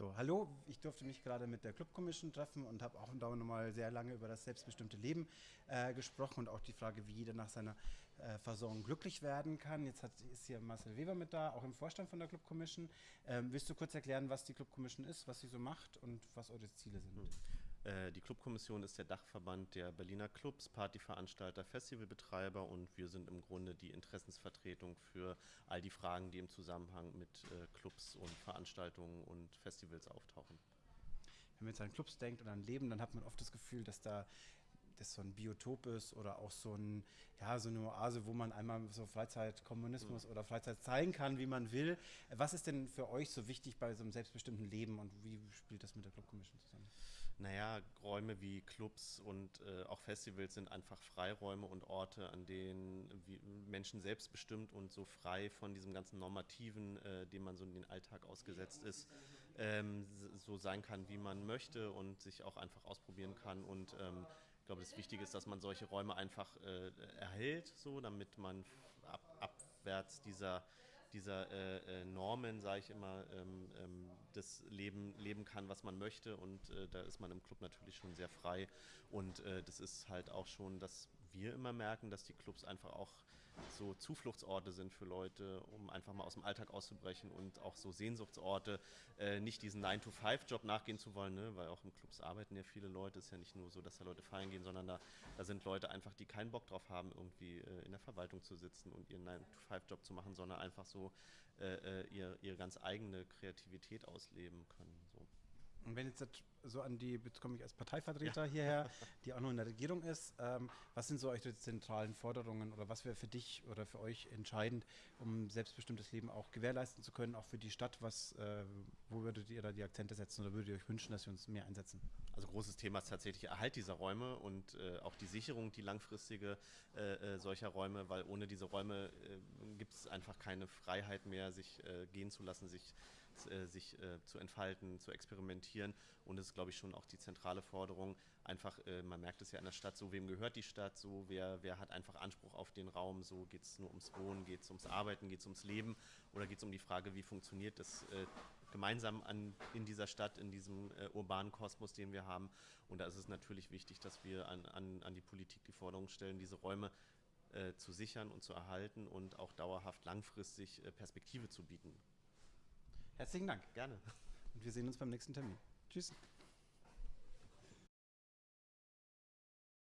So, hallo, ich durfte mich gerade mit der Club Commission treffen und habe auch nochmal sehr lange über das selbstbestimmte Leben äh, gesprochen und auch die Frage, wie jeder nach seiner äh, Versorgung glücklich werden kann. Jetzt hat, ist hier Marcel Weber mit da, auch im Vorstand von der Club Commission. Ähm, willst du kurz erklären, was die Club Commission ist, was sie so macht und was eure Ziele sind? Äh, die Clubkommission ist der Dachverband der Berliner Clubs, Partyveranstalter, Festivalbetreiber und wir sind im Grunde die Interessensvertretung für all die Fragen, die im Zusammenhang mit äh, Clubs und Veranstaltungen und Festivals auftauchen. Wenn man jetzt an Clubs denkt und an Leben, dann hat man oft das Gefühl, dass da das so ein Biotop ist oder auch so, ein, ja, so eine Oase, wo man einmal so Freizeitkommunismus mhm. oder Freizeit zeigen kann, wie man will. Was ist denn für euch so wichtig bei so einem selbstbestimmten Leben und wie spielt das mit der Club Commission zusammen? Naja, Räume wie Clubs und äh, auch Festivals sind einfach Freiräume und Orte, an denen Menschen selbstbestimmt und so frei von diesem ganzen Normativen, äh, dem man so in den Alltag ausgesetzt ist, ähm, so sein kann, wie man möchte und sich auch einfach ausprobieren kann. Und ähm, ich glaube, das Wichtige ist, dass man solche Räume einfach äh, erhält, so, damit man ab, abwärts dieser, dieser äh, äh Normen, sage ich immer, ähm, ähm, das Leben leben kann, was man möchte. Und äh, da ist man im Club natürlich schon sehr frei. Und äh, das ist halt auch schon das wir immer merken, dass die Clubs einfach auch so Zufluchtsorte sind für Leute, um einfach mal aus dem Alltag auszubrechen und auch so Sehnsuchtsorte, äh, nicht diesen 9-to-5-Job nachgehen zu wollen, ne? weil auch im Clubs arbeiten ja viele Leute. Es ist ja nicht nur so, dass da Leute feiern gehen, sondern da, da sind Leute einfach, die keinen Bock drauf haben, irgendwie äh, in der Verwaltung zu sitzen und ihren 9-to-5-Job zu machen, sondern einfach so äh, äh, ihr, ihre ganz eigene Kreativität ausleben können. So. Und wenn jetzt so an die, jetzt komme ich als Parteivertreter ja. hierher, die auch noch in der Regierung ist, ähm, was sind so eure zentralen Forderungen oder was wäre für dich oder für euch entscheidend, um selbstbestimmtes Leben auch gewährleisten zu können, auch für die Stadt? Was, äh, wo würdet ihr da die Akzente setzen oder würdet ihr euch wünschen, dass wir uns mehr einsetzen? Also großes Thema ist tatsächlich Erhalt dieser Räume und äh, auch die Sicherung, die langfristige äh, äh solcher Räume, weil ohne diese Räume äh, gibt es einfach keine Freiheit mehr, sich äh, gehen zu lassen, sich, sich zu entfalten, zu experimentieren und es ist, glaube ich, schon auch die zentrale Forderung. Einfach, äh, man merkt es ja in der Stadt, so wem gehört die Stadt, so wer, wer hat einfach Anspruch auf den Raum, so geht es nur ums Wohnen, geht es ums Arbeiten, geht es ums Leben oder geht es um die Frage, wie funktioniert das äh, gemeinsam an, in dieser Stadt, in diesem äh, urbanen Kosmos, den wir haben. Und da ist es natürlich wichtig, dass wir an, an, an die Politik die Forderung stellen, diese Räume äh, zu sichern und zu erhalten und auch dauerhaft langfristig äh, Perspektive zu bieten. Herzlichen Dank. Gerne. Und wir sehen uns beim nächsten Termin. Tschüss.